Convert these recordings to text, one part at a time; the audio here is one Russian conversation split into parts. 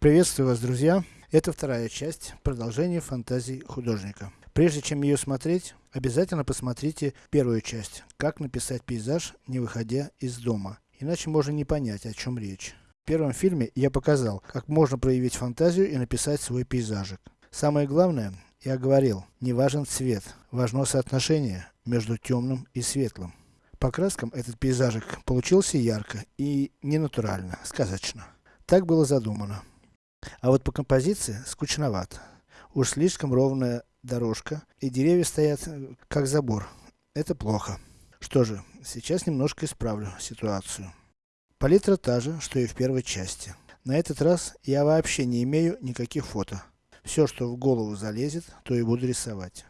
Приветствую вас, друзья! Это вторая часть продолжения фантазий художника. Прежде чем ее смотреть, обязательно посмотрите первую часть, как написать пейзаж, не выходя из дома. Иначе можно не понять, о чем речь. В первом фильме я показал, как можно проявить фантазию и написать свой пейзажик. Самое главное, я говорил, не важен цвет, важно соотношение между темным и светлым. По краскам этот пейзажик получился ярко и ненатурально, сказочно. Так было задумано. А вот по композиции скучновато. Уж слишком ровная дорожка, и деревья стоят э, как забор. Это плохо. Что же, сейчас немножко исправлю ситуацию. Палитра та же, что и в первой части. На этот раз я вообще не имею никаких фото. Все, что в голову залезет, то и буду рисовать.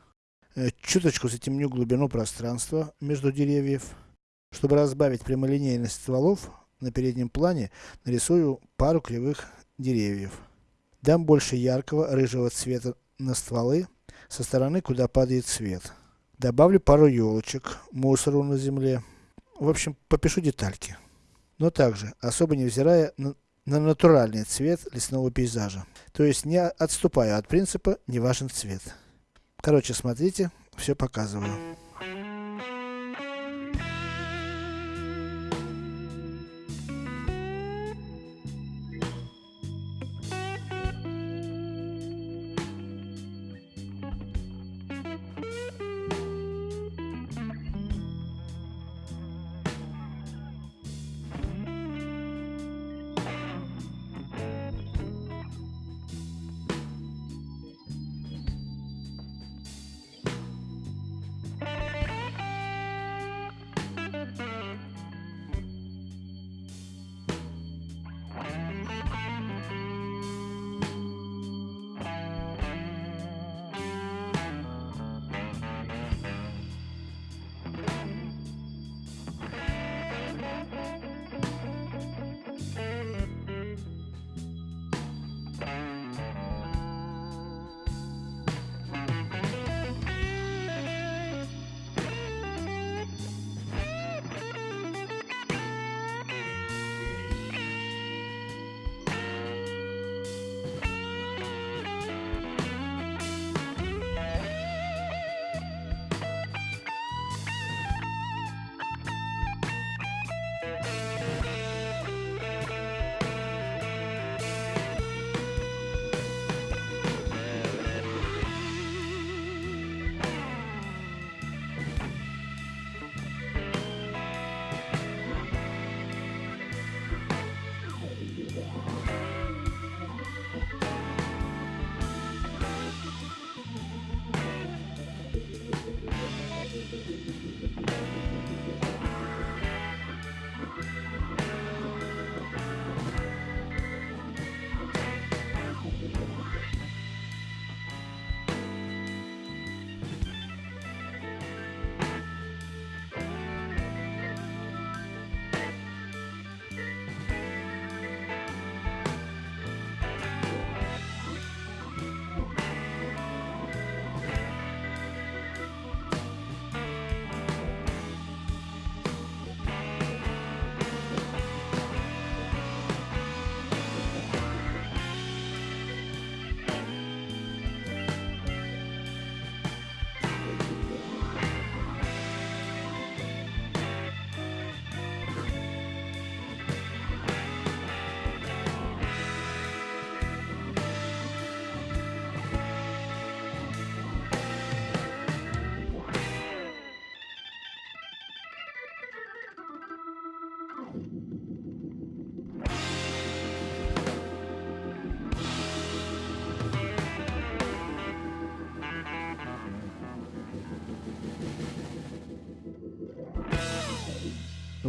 Э, чуточку затемню глубину пространства между деревьев. Чтобы разбавить прямолинейность стволов, на переднем плане нарисую пару кривых деревьев. Дам больше яркого рыжего цвета на стволы, со стороны, куда падает свет. Добавлю пару елочек, мусору на земле. В общем, попишу детальки. Но также, особо невзирая на, на натуральный цвет лесного пейзажа. То есть, не отступаю от принципа, не важен цвет. Короче, смотрите, все показываю.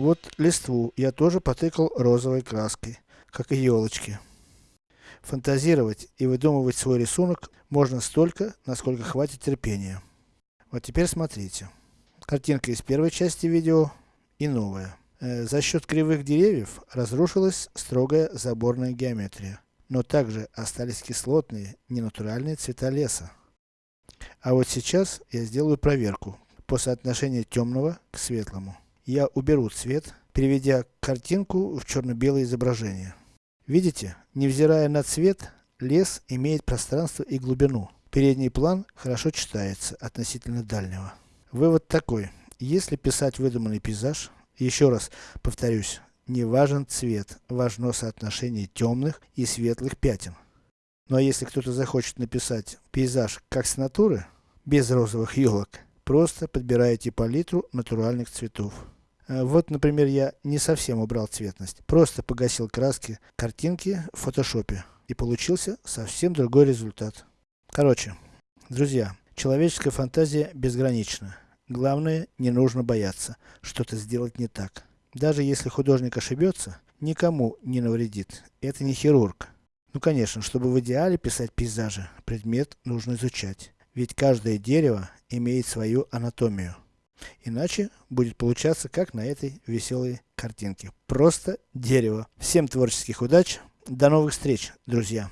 Вот листву я тоже потыкал розовой краской, как и елочки. Фантазировать и выдумывать свой рисунок можно столько, насколько хватит терпения. Вот теперь смотрите. Картинка из первой части видео и новая. Э, за счет кривых деревьев разрушилась строгая заборная геометрия. Но также остались кислотные, ненатуральные цвета леса. А вот сейчас я сделаю проверку по соотношению темного к светлому я уберу цвет, переведя картинку в черно-белое изображение. Видите, невзирая на цвет, лес имеет пространство и глубину. Передний план хорошо читается относительно дальнего. Вывод такой. Если писать выдуманный пейзаж, еще раз повторюсь, не важен цвет, важно соотношение темных и светлых пятен. А если кто-то захочет написать пейзаж как с натуры, без розовых елок, просто подбираете палитру натуральных цветов. Э, вот, например, я не совсем убрал цветность, просто погасил краски картинки в фотошопе. И получился совсем другой результат. Короче, друзья, человеческая фантазия безгранична. Главное, не нужно бояться, что-то сделать не так. Даже если художник ошибется, никому не навредит. Это не хирург. Ну конечно, чтобы в идеале писать пейзажи, предмет нужно изучать. Ведь каждое дерево имеет свою анатомию. Иначе будет получаться как на этой веселой картинке. Просто дерево. Всем творческих удач. До новых встреч, друзья.